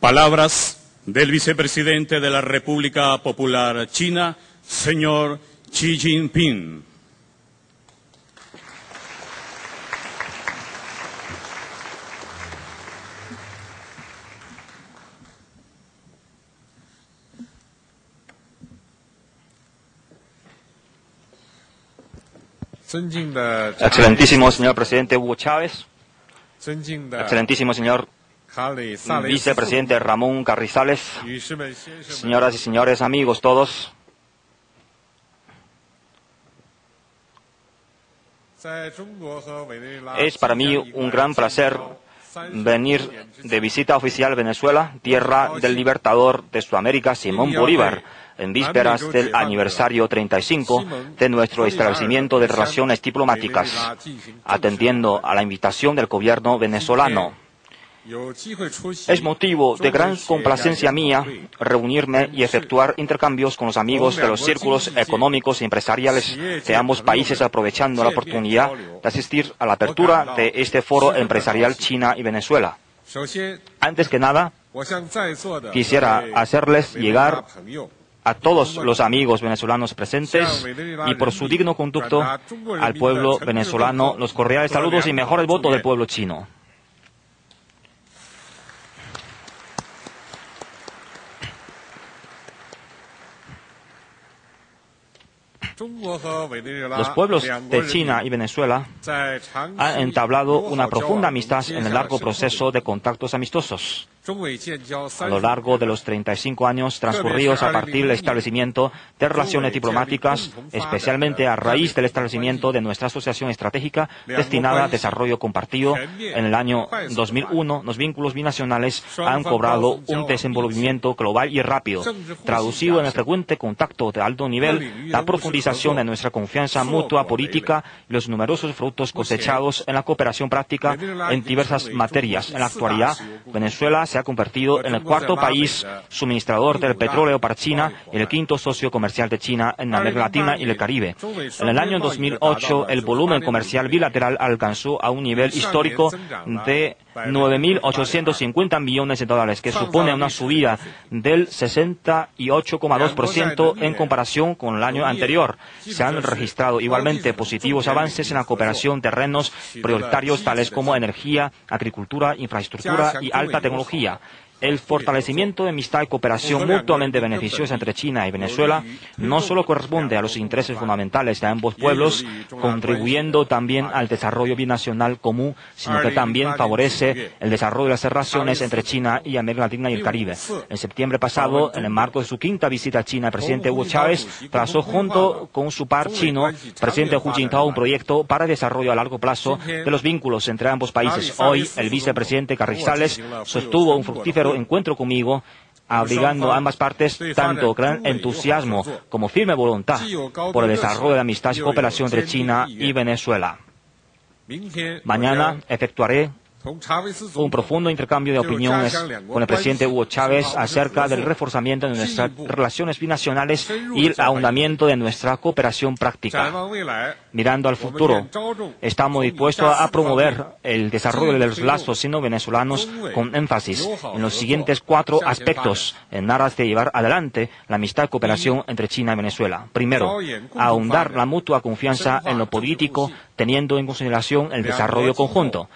Palabras del vicepresidente de la República Popular China, señor Xi Jinping. Excelentísimo señor presidente Hugo Chávez, excelentísimo señor vicepresidente Ramón Carrizales, señoras y señores, amigos todos. Es para mí un gran placer venir de visita oficial a Venezuela, tierra del libertador de Sudamérica, Simón Bolívar, en vísperas del aniversario 35 de nuestro establecimiento de relaciones diplomáticas, atendiendo a la invitación del gobierno venezolano. Es motivo de gran complacencia mía reunirme y efectuar intercambios con los amigos de los círculos económicos y empresariales de ambos países, aprovechando la oportunidad de asistir a la apertura de este foro empresarial China y Venezuela. Antes que nada, quisiera hacerles llegar a todos los amigos venezolanos presentes y por su digno conducto al pueblo venezolano los cordiales saludos y mejores votos del pueblo chino. Los pueblos de China y Venezuela han entablado una profunda amistad en el largo proceso de contactos amistosos. A lo largo de los 35 años transcurridos a partir del establecimiento de relaciones diplomáticas, especialmente a raíz del establecimiento de nuestra asociación estratégica destinada a desarrollo compartido, en el año 2001 los vínculos binacionales han cobrado un desenvolvimiento global y rápido, traducido en el frecuente contacto de alto nivel, la profundización de nuestra confianza mutua política y los numerosos frutos cosechados en la cooperación práctica en diversas materias. En la actualidad, Venezuela ha convertido en el cuarto país suministrador del petróleo para China y el quinto socio comercial de China en América Latina y el Caribe. En el año 2008, el volumen comercial bilateral alcanzó a un nivel histórico de 9.850 millones de dólares, que supone una subida del 68,2% en comparación con el año anterior. Se han registrado igualmente positivos avances en la cooperación terrenos prioritarios tales como energía, agricultura, infraestructura y alta tecnología. El fortalecimiento de amistad y cooperación mutuamente beneficiosa entre China y Venezuela no solo corresponde a los intereses fundamentales de ambos pueblos, contribuyendo también al desarrollo binacional común, sino que también favorece el desarrollo de las relaciones entre China y América Latina y el Caribe. En septiembre pasado, en el marco de su quinta visita a China, el presidente Hugo Chávez trazó junto con su par chino, presidente Hu Jintao, un proyecto para el desarrollo a largo plazo de los vínculos entre ambos países. Hoy, el vicepresidente Carrizales sostuvo un fructífero encuentro conmigo, abrigando ambas partes tanto gran entusiasmo como firme voluntad por el desarrollo de amistad y cooperación entre China y Venezuela. Mañana. efectuaré un profundo intercambio de opiniones con el presidente Hugo Chávez acerca del reforzamiento de nuestras relaciones binacionales y el ahondamiento de nuestra cooperación práctica. Mirando al futuro, estamos dispuestos a promover el desarrollo de los lazos sino-venezolanos con énfasis en los siguientes cuatro aspectos en aras de llevar adelante la amistad y cooperación entre China y Venezuela. Primero, ahondar la mutua confianza en lo político, teniendo en consideración el desarrollo conjunto.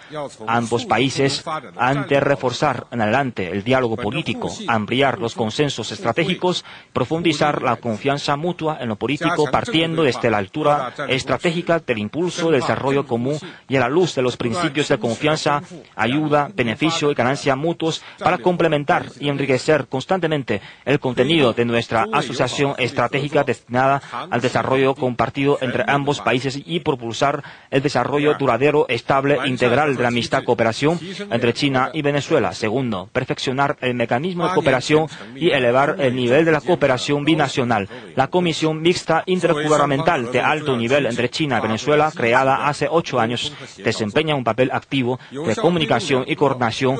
Ambos países han de reforzar en adelante el diálogo político, ampliar los consensos estratégicos, profundizar la confianza mutua en lo político partiendo desde la altura estratégica del impulso del desarrollo común y a la luz de los principios de confianza, ayuda, beneficio y ganancia mutuos para complementar y enriquecer constantemente el contenido de nuestra asociación estratégica destinada al desarrollo compartido entre ambos países y propulsar el desarrollo duradero, estable, integral de la amistad cooperación entre China y Venezuela. Segundo, perfeccionar el mecanismo de cooperación y elevar el nivel de la cooperación binacional. La Comisión Mixta Intergubernamental de Alto Nivel entre China y Venezuela, creada hace ocho años, desempeña un papel activo de comunicación y coordinación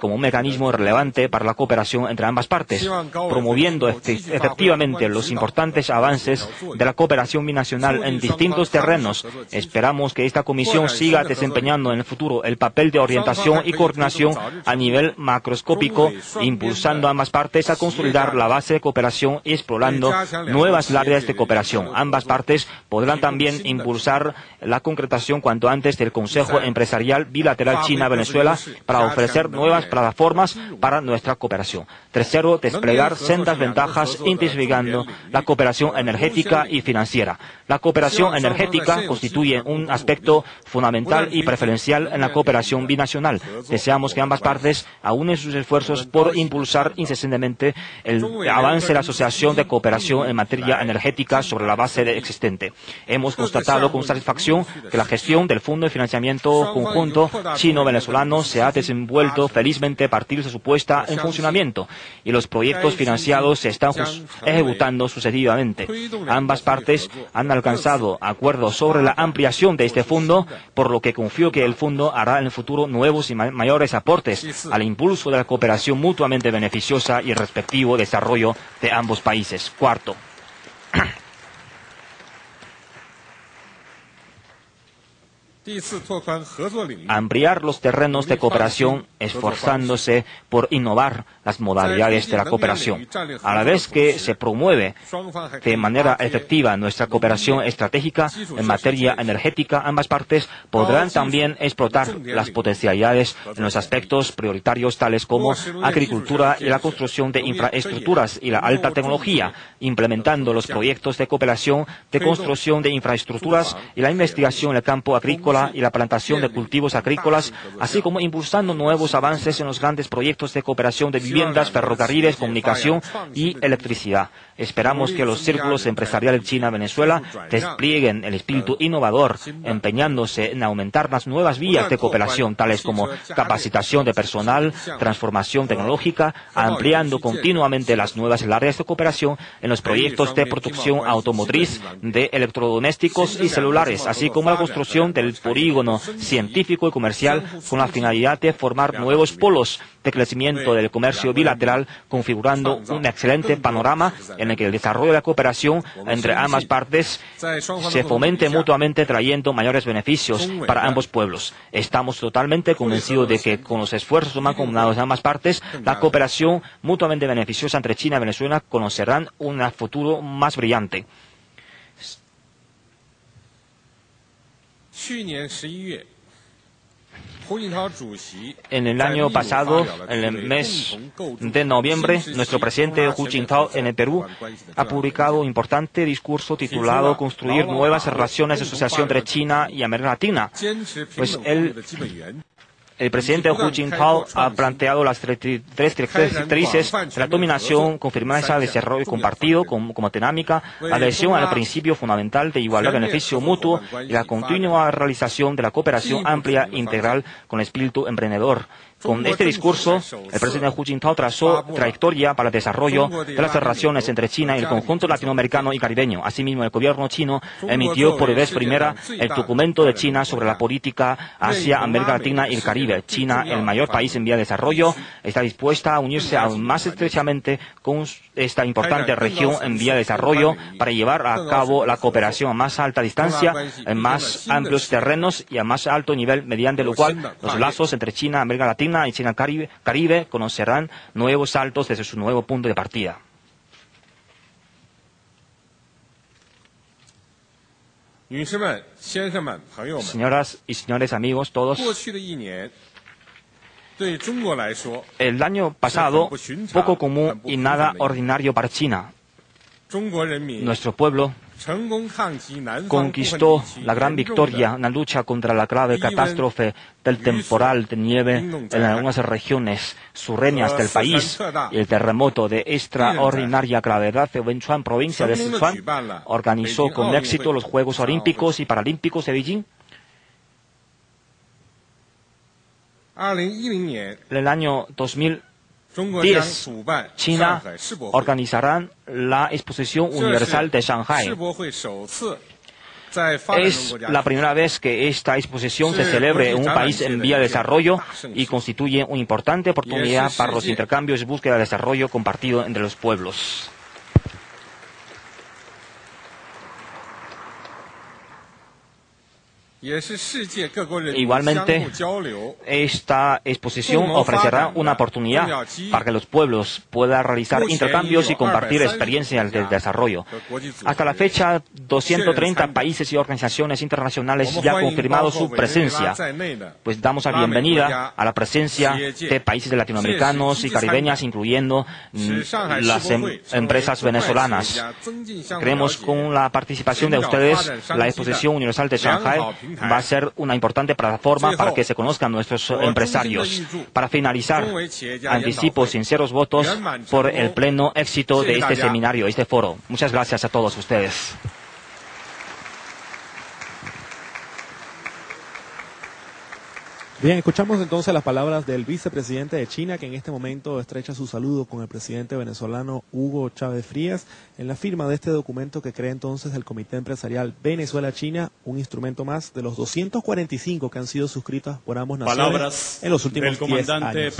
como un mecanismo relevante para la cooperación entre ambas partes, promoviendo este, efectivamente los importantes avances de la cooperación binacional en distintos terrenos, Esperamos que esta comisión siga desempeñando en el futuro el papel de orientación y coordinación a nivel macroscópico, impulsando a ambas partes a consolidar la base de cooperación y explorando nuevas áreas de cooperación. Ambas partes podrán también impulsar la concretación cuanto antes del Consejo Empresarial Bilateral China-Venezuela para ofrecer nuevas plataformas para nuestra cooperación. Tercero, desplegar sendas ventajas intensificando la cooperación energética y financiera. La cooperación energética constituye un aspecto fundamental y preferencial en la cooperación binacional. Deseamos que ambas partes aúnen sus esfuerzos por impulsar incesantemente el avance de la Asociación de Cooperación en materia energética sobre la base existente. Hemos constatado con satisfacción que la gestión del Fondo de Financiamiento Conjunto Chino-Venezolano se ha desenvuelto felizmente a partir de su puesta en funcionamiento y los proyectos financiados se están ejecutando sucesivamente. Ambas partes han alcanzado acuerdos sobre la ampliación de este fondo, por lo que confío que el fondo hará en el futuro nuevos y mayores aportes al impulso de la cooperación mutuamente beneficiosa y el respectivo desarrollo de ambos países. Cuarto. Ampliar los terrenos de cooperación esforzándose por innovar las modalidades de la cooperación. A la vez que se promueve de manera efectiva nuestra cooperación estratégica en materia energética, ambas partes podrán también explotar las potencialidades en los aspectos prioritarios tales como agricultura y la construcción de infraestructuras y la alta tecnología, implementando los proyectos de cooperación de construcción de infraestructuras y la investigación en el campo agrícola y la plantación de cultivos agrícolas, así como impulsando nuevos avances en los grandes proyectos de cooperación de viviendas, ferrocarriles, comunicación y electricidad. Esperamos que los círculos empresariales China-Venezuela desplieguen el espíritu innovador, empeñándose en aumentar las nuevas vías de cooperación, tales como capacitación de personal, transformación tecnológica, ampliando continuamente las nuevas áreas de cooperación en los proyectos de producción automotriz, de electrodomésticos y celulares, así como la construcción del polígono científico y comercial con la finalidad de formar nuevos polos de crecimiento del comercio bilateral, configurando un excelente panorama en el que el desarrollo de la cooperación entre ambas partes se fomente mutuamente trayendo mayores beneficios para ambos pueblos. Estamos totalmente convencidos de que con los esfuerzos mancomunados de ambas partes, la cooperación mutuamente beneficiosa entre China y Venezuela conocerán un futuro más brillante. En el año pasado, en el mes de noviembre, nuestro presidente Hu Jintao en el Perú ha publicado un importante discurso titulado Construir nuevas relaciones de asociación entre China y América Latina. Pues él el presidente Hu Jintao ha planteado las tres directrices de la dominación, confirmar de desarrollo compartido como, como dinámica, adhesión al principio fundamental de igualdad beneficio mutuo y la continua realización de la cooperación amplia e integral con espíritu emprendedor. Con este discurso, el presidente Hu Jintao trazó trayectoria para el desarrollo de las relaciones entre China y el conjunto latinoamericano y caribeño. Asimismo, el gobierno chino emitió por vez primera el documento de China sobre la política hacia América Latina y el Caribe. China, el mayor país en vía de desarrollo, está dispuesta a unirse aún más estrechamente con esta importante región en vía de desarrollo para llevar a cabo la cooperación a más alta distancia, en más amplios terrenos y a más alto nivel, mediante lo cual los lazos entre China, América Latina y China Caribe, Caribe conocerán nuevos saltos desde su nuevo punto de partida. Señoras y señores amigos, todos, el año pasado, poco común y nada ordinario para China. Nuestro pueblo conquistó la gran victoria en la lucha contra la grave catástrofe del temporal de nieve en algunas regiones surreñas del país y el terremoto de extraordinaria gravedad de Wenchuan, provincia de Sichuan, organizó con éxito los Juegos Olímpicos y Paralímpicos de Beijing. En el año 2000 10. China organizarán la Exposición Universal de Shanghai. Es la primera vez que esta exposición se celebre en un país en vía de desarrollo y constituye una importante oportunidad para los intercambios y búsqueda de desarrollo compartido entre los pueblos. Igualmente, esta exposición ofrecerá una oportunidad para que los pueblos puedan realizar intercambios y compartir experiencias de desarrollo. Hasta la fecha, 230 países y organizaciones internacionales ya han confirmado su presencia. Pues damos la bienvenida a la presencia de países latinoamericanos y caribeñas, incluyendo mm, las em- empresas venezolanas. Creemos con la participación de ustedes, la Exposición Universal de Shanghai va a ser una importante plataforma para que se conozcan nuestros empresarios. Para finalizar, anticipo sinceros votos por el pleno éxito de este seminario, este foro. Muchas gracias a todos ustedes. Bien, escuchamos entonces las palabras del vicepresidente de China, que en este momento estrecha su saludo con el presidente venezolano Hugo Chávez Frías en la firma de este documento que crea entonces el Comité Empresarial Venezuela-China, un instrumento más de los 245 que han sido suscritos por ambos naciones Palabras en los últimos del 10 comandante años.